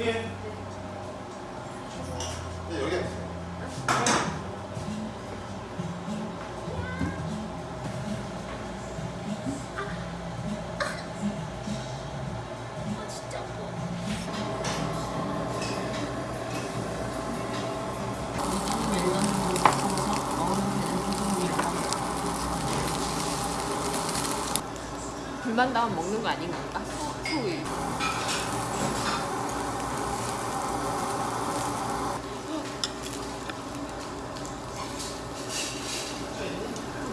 예. 네, 여기. 아 아파. 불만 다음 먹는 거 아닌 건가?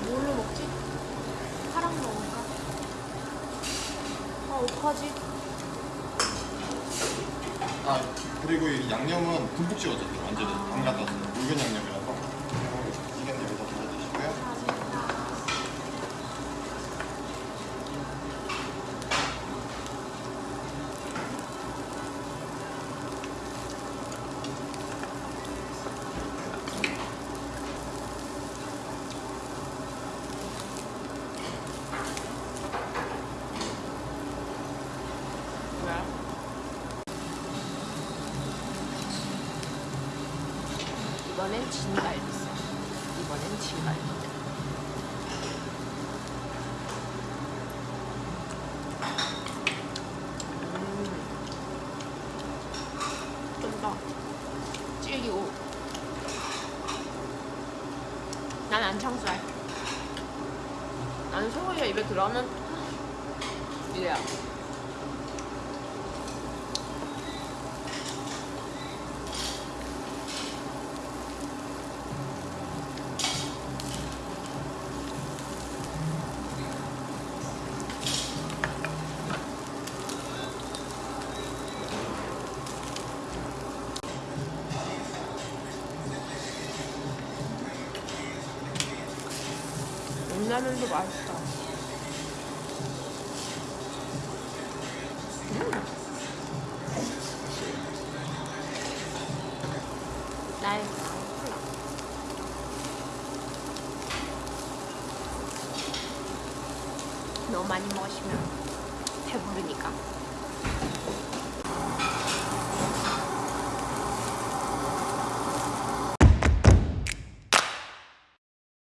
뭘로 먹지? 파랑 먹을까? 아 어떡하지? 아, 그리고 이 양념은 듬뿍 찍어줬어요. 완전히 담가놨어요. 묽은 양념이라서. 이건 여기다 넣어주시고요. 뭐야? 이번엔 진갈비살. 이번엔 진갈비. 음. 난 안창살. 나는 소고기가 입에 들어가면 이래야. 온라면도 맛있다. 음. 나의. 너무 많이 먹으시면 배부르니까.